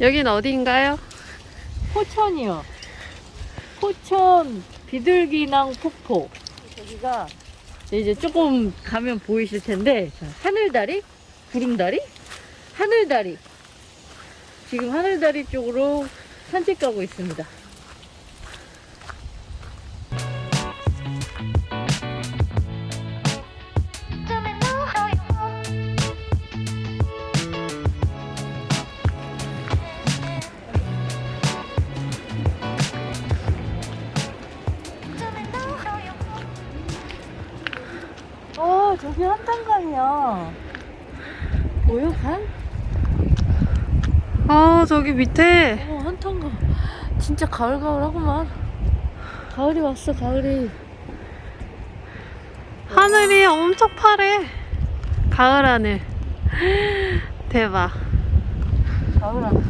여긴 어디인가요? 포천이요. 포천 비둘기낭 폭포. 여기가 이제 조금 가면 보이실 텐데 자, 하늘다리, 구름다리, 하늘다리. 지금 하늘다리 쪽으로 산책 가고 있습니다. 아 저기 밑에 어, 한탄강. 진짜 가을가을하구만. 가을이 왔어, 가을이. 하늘이 엄청 파래. 가을 하늘. 대박. 가을 하늘.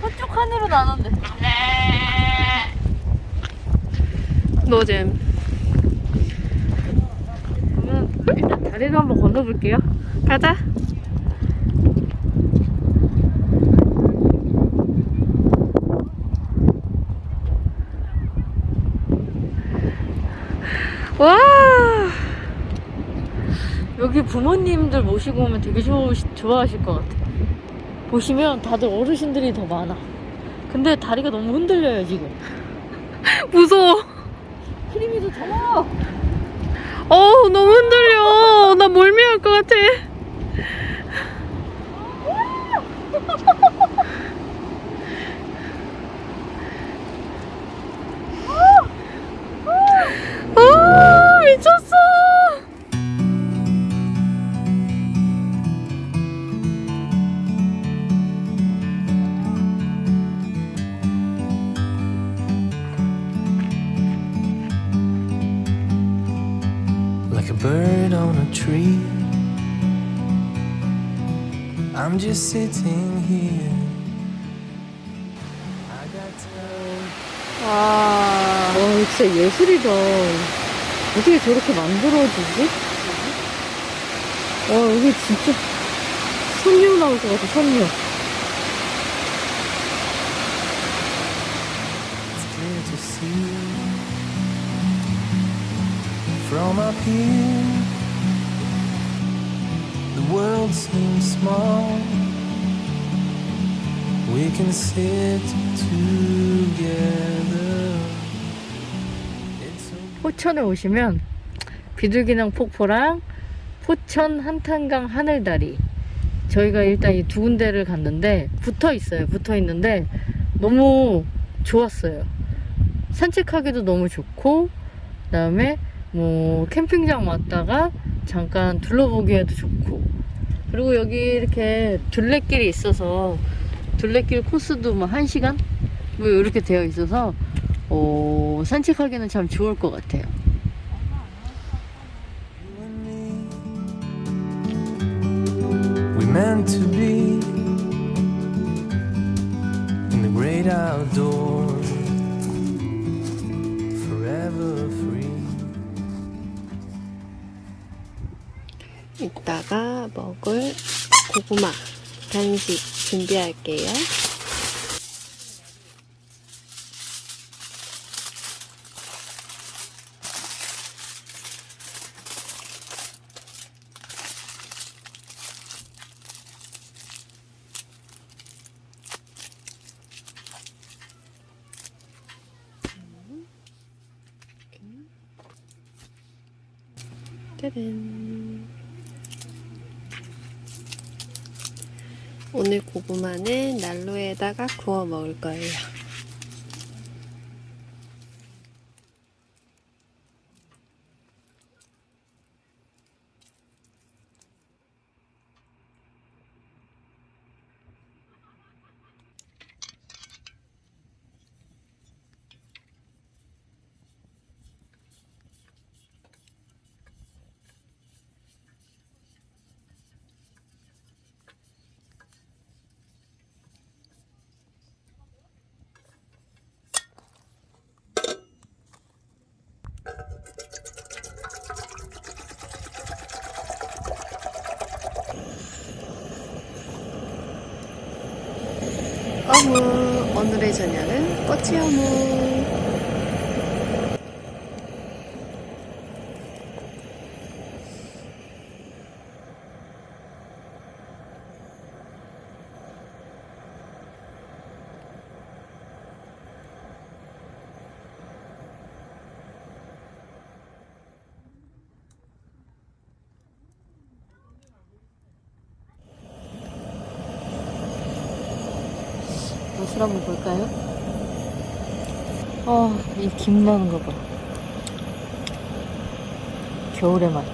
서쪽 하늘은 안 온대. 노잼. 그러면 일단 다리를 한번 건너볼게요. 가자. 와. 여기 부모님들 모시고 오면 되게 좋아, 좋아하실 것 같아. 보시면 다들 어르신들이 더 많아. 근데 다리가 너무 흔들려요, 지금. 무서워. 크림이도 더워! 어 너무 흔들려. Like a bird on a tree. I'm just sitting here. I got time. 와. 와, 진짜 예술이다. 어떻게 저렇게 만들어지지? 와, 여기 진짜 선녀 나올 것 같아, 선녀. It's clear to see from up here. The world seems small. We can sit together. 포천에 오시면 비둘기낭 폭포랑 포천 한탄강 하늘다리 저희가 일단 이 두 군데를 갔는데 붙어 있어요 붙어 있는데 너무 좋았어요 산책하기도 너무 좋고 그 다음에 뭐 캠핑장 왔다가 잠깐 둘러보기에도 좋고. 그리고 여기 이렇게 둘레길이 있어서 둘레길 코스도 뭐 1시간? 뭐 이렇게 되어 있어서 어, 산책하기는 참 좋을 것 같아요. meant to be in the great outdoors, 이따가 먹을 고구마 간식 준비할게요. 짜잔. 오늘 고구마는 난로에다가 구워 먹을 거예요. 어묵 오늘의 저녁은 꼬치 어묵 맛을 한번 볼까요? 아, 이김 나는 거 봐. 겨울의 맛.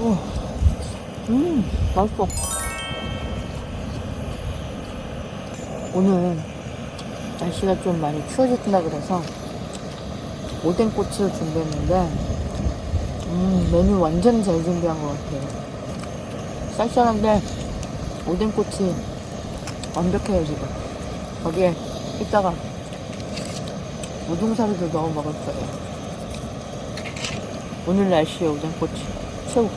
오, 음, 맛있어. 오늘 날씨가 좀 많이 추워졌다 그래서 오뎅꼬치를 준비했는데 음, 메뉴 완전 잘 준비한 것 같아요. 쌀쌀한데 오뎅꼬치 완벽해요 지금. 거기에 이따가 우동사리도 넣어 먹을 거예요. 오늘 날씨에 오뎅꼬치 최고.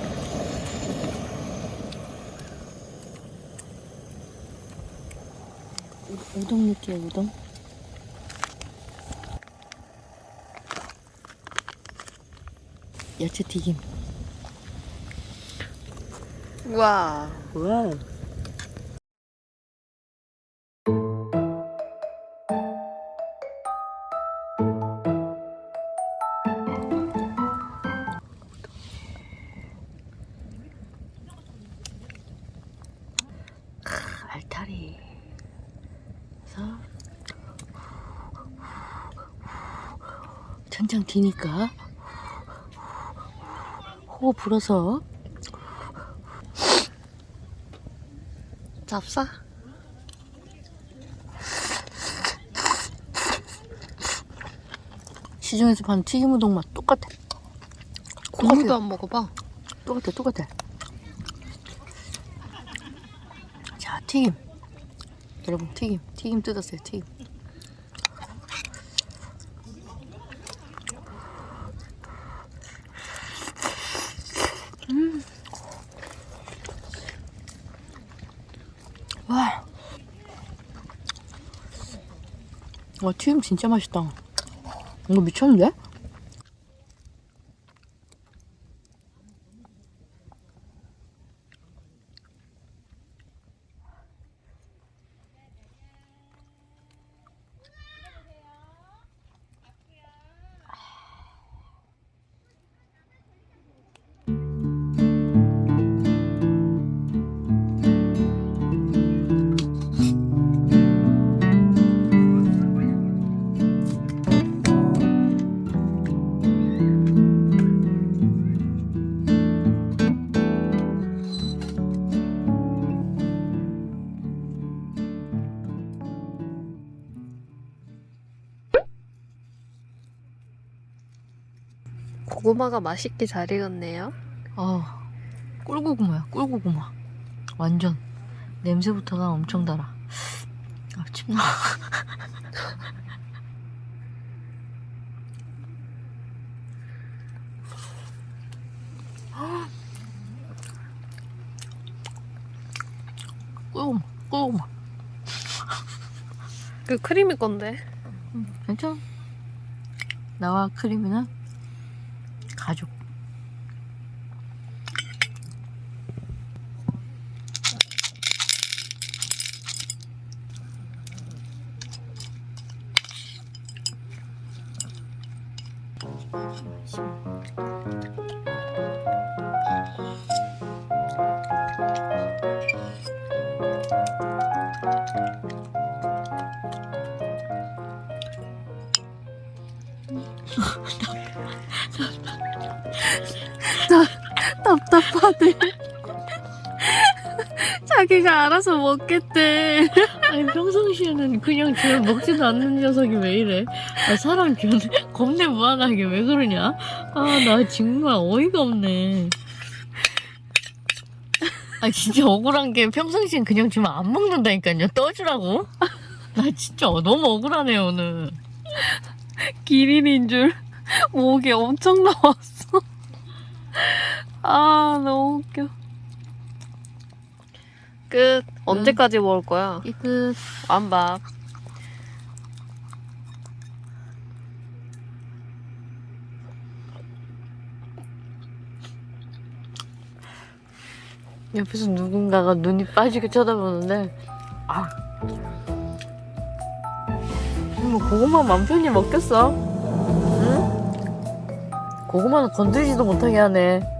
우- 우동 넣게요 우동. 야채 튀김. 와우. 크, 알타리. 그래서 천장 뒤니까 호흡 불어서 잡사 시중에서 파는 튀김 우동 맛 똑같아. 고기도 안 먹어봐 똑같아, 똑같아. 자, 튀김. 여러분, 튀김. 튀김 뜯었어요, 튀김. 와, 튀김 진짜 맛있다. 이거 미쳤는데? 고구마가 맛있게 잘 익었네요 아, 꿀고구마야, 꿀고구마. 완전. 냄새부터가 엄청 달아. 아, 침 나. 꿀고구마, 꿀고구마. 그 크리미 건데 괜찮아. 나와 크림이는 가족. 답답하대 자기가 알아서 먹겠대 아니 평상시에는 그냥 쟤 먹지도 않는 녀석이 왜 이래? 아, 사람 견 겁내 무한하게 왜 그러냐? 아 나 정말 어이가 없네. 아 진짜 억울한 게 평상시엔 그냥 주면 안 먹는다니까요. 떠주라고? 나 진짜 너무 억울하네 오늘. 기린인 줄 목이 엄청 나왔어 아 너무 웃겨. 끝. 언제까지 먹을 거야? 이끝 완밥. 옆에서 누군가가 눈이 빠지게 쳐다보는데 아. 뭐 고구마 맘 편히 먹겠어? 응? 고구마는 건드리지도 못하게 하네.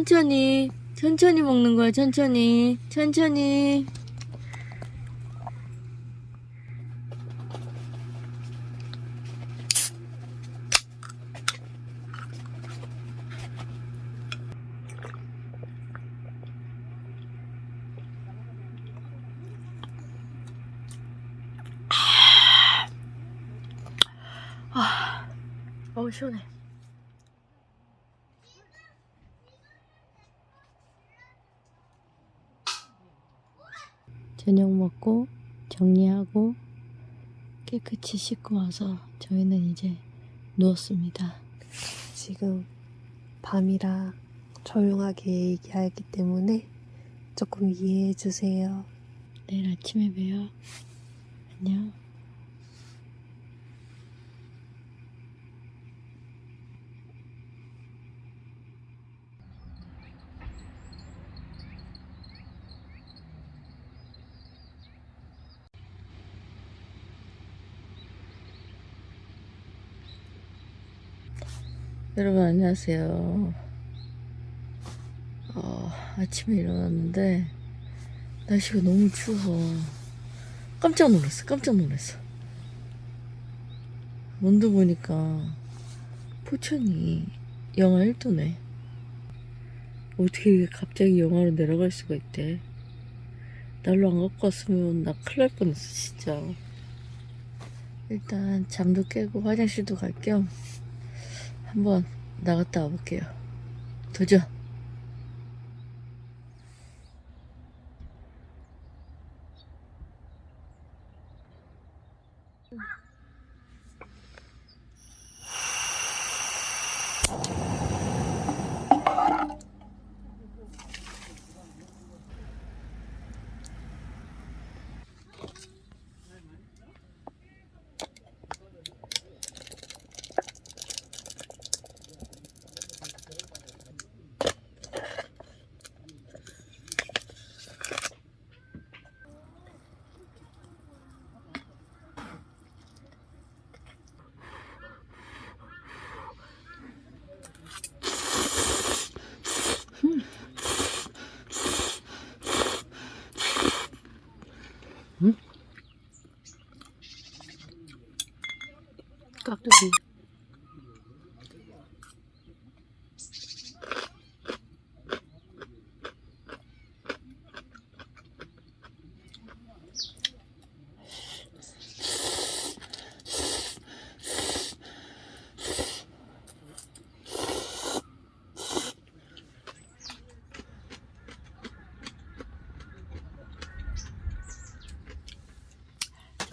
천천히, 천천히 먹는 거야, 천천히, 천천히. 어우, 시원해. 저녁 먹고 정리하고 깨끗이 씻고 와서 저희는 이제 누웠습니다. 지금 밤이라 조용하게 얘기하기 때문에 조금 이해해 주세요. 내일 아침에 봬요. 안녕. 여러분 안녕하세요. 어, 아침에 일어났는데 날씨가 너무 추워. 깜짝 놀랐어. 깜짝 놀랐어. 온도 보니까 포천이 영하 1도네. 어떻게 갑자기 영하로 내려갈 수가 있대. 날로 안 갖고 왔으면 나 큰일 날 뻔했어, 진짜. 일단 잠도 깨고 화장실도 갈겸 한번 나갔다 와볼게요. 도전! 깍두기.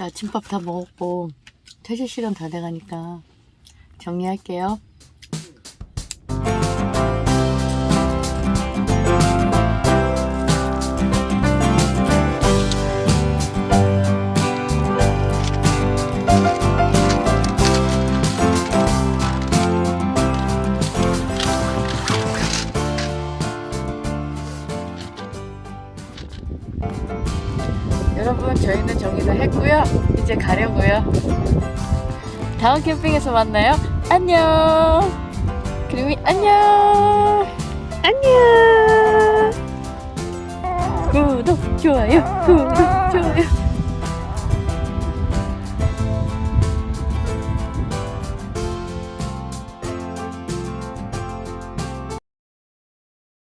아침밥 다 먹었고 퇴실 시간 다 돼가니까 정리할게요. 여러분 저희는 정리를 했고요. 이제 가려고요. 다음 캠핑에서 만나요. 안녕. 그림이 안녕. 안녕. 구독 좋아요. 구독 좋아요.